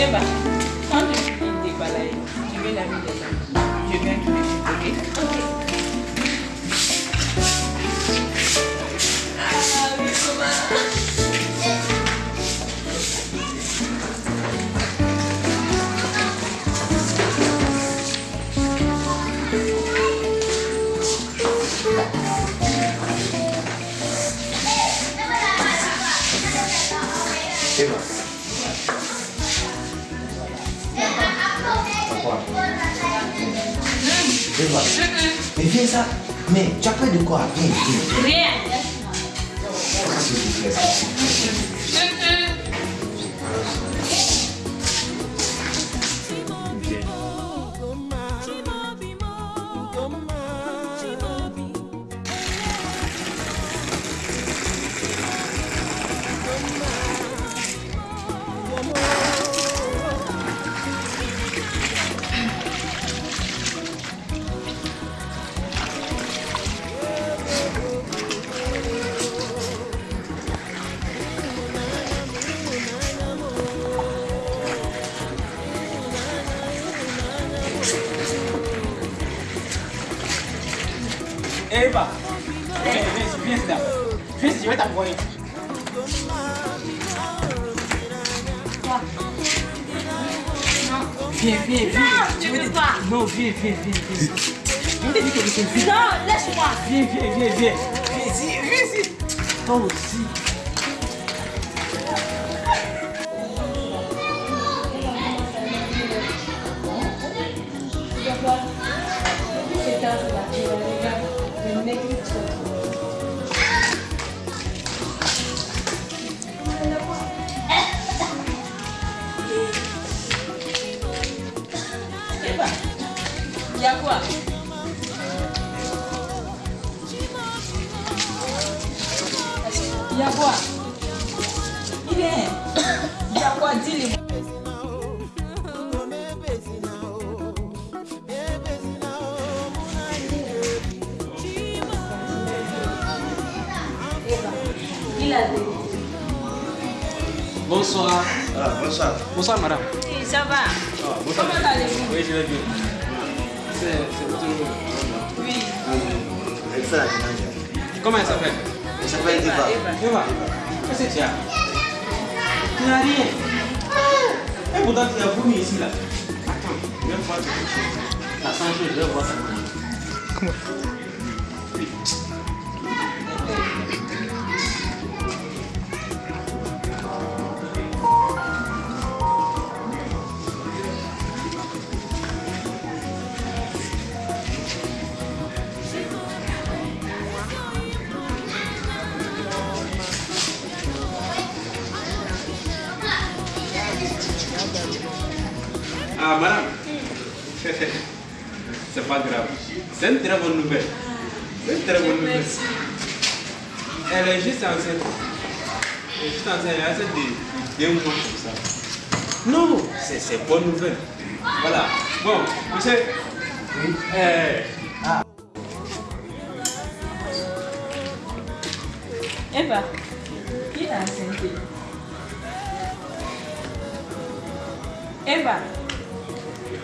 Eva, quand tu finis de balayer, tu mets la mine dedans. Je viens tout de suite, ok Ok. Ah oui. Mais viens ça. Mais tu as peur de quoi? Viens. Rien. Viens, viens là. Viens, je vais t'envoyer. Quoi Viens, viens, viens. Non, je vais veux te- pas. Non, viens, viens, viens, viens. Je t'ai dit que je viens. Non, laisse-moi. Viens, viens, viens, viens. Viens ici, viens ici. Toi aussi. Il y a quoi Il est. A quoi Dis-le. Bonsoir. Ah, bonsoir. Bonsoir, madame. Oui, ça va. Ah, bonsoir. Comment allez-vous? Oui, je vais bien. C'est votre nom. Oui. La dingue. Comment elle s'appelle? Elle s'appelle Eva, Eva. Eva. Eva, qu'est-ce que tu as Tu n'as rien. Et pourtant, tu as vomi ici, là. Attends, Ah, madame. C'est pas grave. C'est une très bonne nouvelle. C'est une très bonne nouvelle. Elle est juste enceinte. Elle est juste enceinte. Elle est enceinte de deux mois comme ça. Non, c'est bonne nouvelle. Voilà. Bon, monsieur. Euh, Eva, qui est enceinte Eva.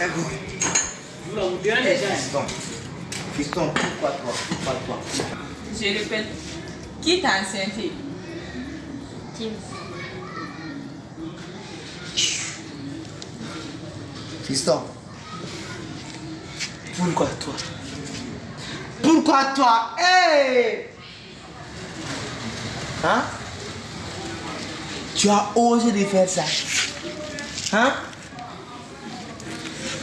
D'accord. Vous là, vous direz déjà. Fiston. Fiston, pourquoi toi Pourquoi toi? Je répète. Qui t'a enceinte Tim. Fiston. Pourquoi toi? Pourquoi toi? Hey Hein? Tu as osé de faire ça Hein?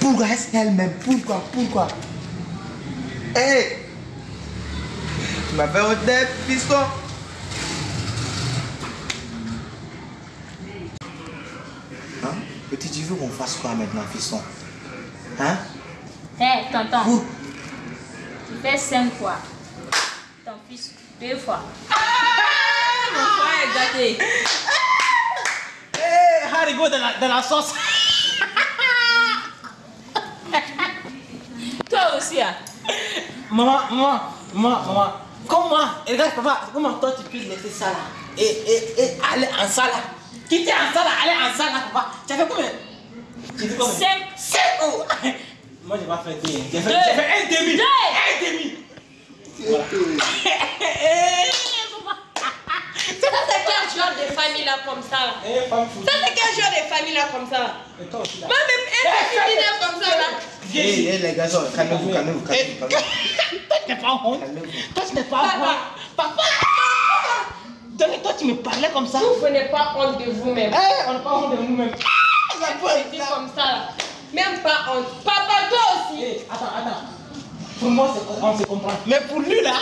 Pourquoi est-ce elle-même Pourquoi? Pourquoi? Hey! Tu m'as fait honnête, fiston. Hein? Tu veux qu'on fasse quoi maintenant, fiston? Hein? Hé, tonton, Ouh. tu fais 5 fois. Ton fils, deux fois. Mon frère est gâté. Hé, Haribo dans la, dans la sauce Toi aussi, hein. Maman, maman, maman, maman, comment, et regarde papa, comment toi tu peux laisser ça là et, et, et aller en salle là Quitter en salle aller en salle là, papa. Tu as fait combien? Tu as fait combien? Cinq. Cinq oh. Moi j'ai pas fait deux, j'ai fait, un demi. Deux. Un demi. Voilà. Ça, c'est quel genre de famille là comme ça là Eh. Ça, c'est quel genre de famille là comme ça? Là Et toi aussi là. Moi, même un petit dîner comme ça là. Viens ici. Eh, les garçons, calmez-vous, calmez-vous, calmez-vous. calmez-vous. Toi, tu n'es pas honte. Toi, tu n'es pas honte. Papa. Donc, toi, tu me parlais comme ça. Vous venez pas honte de vous-même. Eh, on n'est pas honte de nous-mêmes. Il y a pas dit comme ça là. Même pas honte. Papa, toi aussi. Eh, attends, attends. Pour moi, c'est- on se comprend. Mais pour lui, là,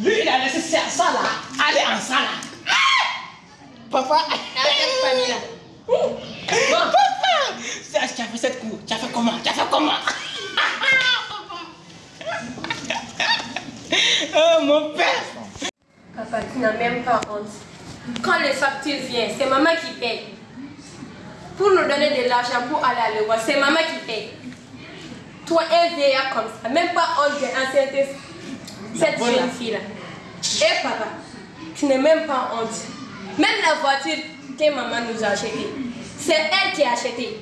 lui, il a laissé ça, ça là, aller en ça là. Ah Papa. Papa. Tu as fait cette cour. Tu as fait comment? Tu as fait comment? Oh, mon père. Papa, tu n'as même pas honte. Quand les factures viennent, c'est maman qui paye. Pour nous donner de l'argent pour aller à l'école, c'est maman qui paye. Toi, un vieillard comme ça, même pas honte d'enceinte cette jeune fille-là. Et papa, tu n'es même pas honte. Même la voiture que maman nous a achetée, c'est elle qui a acheté.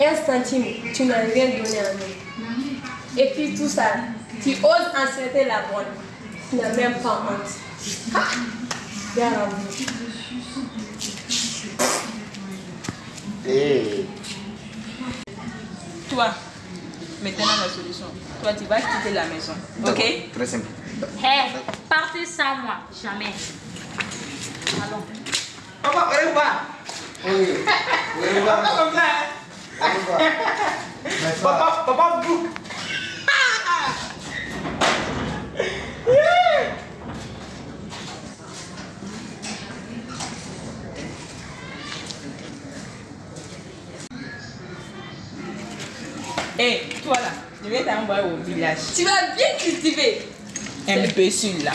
Un centime, tu n'as rien donné à nous. Et puis tout ça, tu oses enceinte la bonne. Tu n'as même pas honte. Ah! Bien vous. Eh. Toi, maintenant la solution. Toi, tu vas quitter la maison. Ok? Très simple. Hé, partez sans moi. Jamais. Allons. Papa, revoir. Oui. Oui, Papa, comme ça. Papa, papa, bouc. Eh, toi là, je vais t'envoyer au village. Tu vas bien cultiver. Imbécile là.